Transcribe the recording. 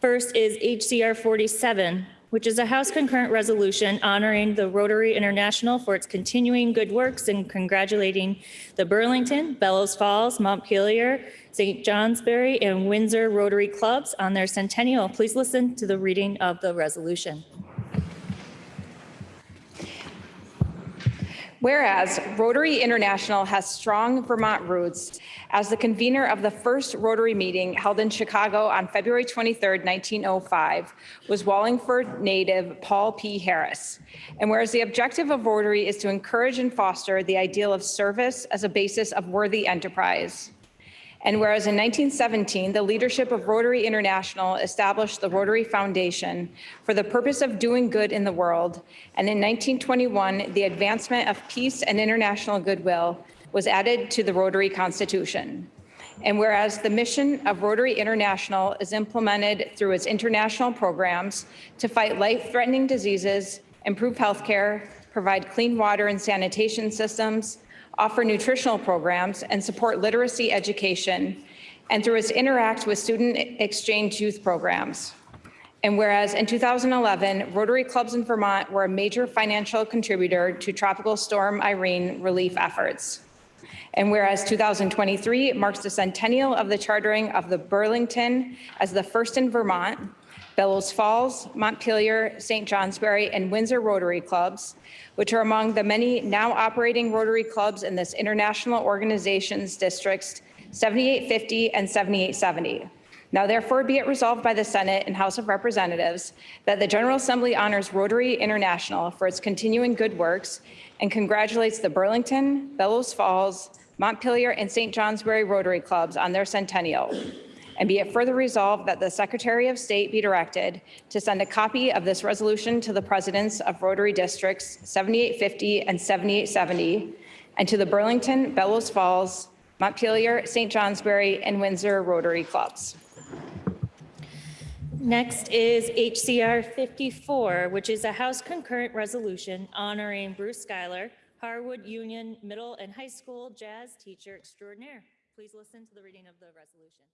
First is HCR 47, which is a House concurrent resolution honoring the Rotary International for its continuing good works and congratulating the Burlington, Bellows Falls, Montpelier, St. Johnsbury, and Windsor Rotary Clubs on their centennial. Please listen to the reading of the resolution. Whereas Rotary International has strong Vermont roots, as the convener of the first Rotary meeting held in Chicago on February 23, 1905, was Wallingford native Paul P. Harris. And whereas the objective of Rotary is to encourage and foster the ideal of service as a basis of worthy enterprise. And whereas in 1917, the leadership of Rotary International established the Rotary Foundation for the purpose of doing good in the world, and in 1921, the advancement of peace and international goodwill was added to the Rotary Constitution. And whereas the mission of Rotary International is implemented through its international programs to fight life-threatening diseases, improve healthcare, provide clean water and sanitation systems, offer nutritional programs, and support literacy education, and through its interact with student exchange youth programs. And whereas in 2011, Rotary clubs in Vermont were a major financial contributor to Tropical Storm Irene relief efforts. And whereas 2023 marks the centennial of the chartering of the Burlington as the first in Vermont, Bellows Falls, Montpelier, St. Johnsbury, and Windsor Rotary Clubs, which are among the many now operating Rotary clubs in this international organization's districts 7850 and 7870. Now therefore be it resolved by the Senate and House of Representatives that the General Assembly honors Rotary International for its continuing good works and congratulates the Burlington, Bellows Falls, Montpelier, and St. Johnsbury Rotary Clubs on their centennial. And be it further resolved that the Secretary of State be directed to send a copy of this resolution to the presidents of Rotary Districts 7850 and 7870, and to the Burlington, Bellows Falls, Montpelier, St. Johnsbury, and Windsor Rotary Clubs. Next is HCR 54, which is a House concurrent resolution honoring Bruce Schuyler, Harwood Union Middle and High School jazz teacher extraordinaire. Please listen to the reading of the resolution.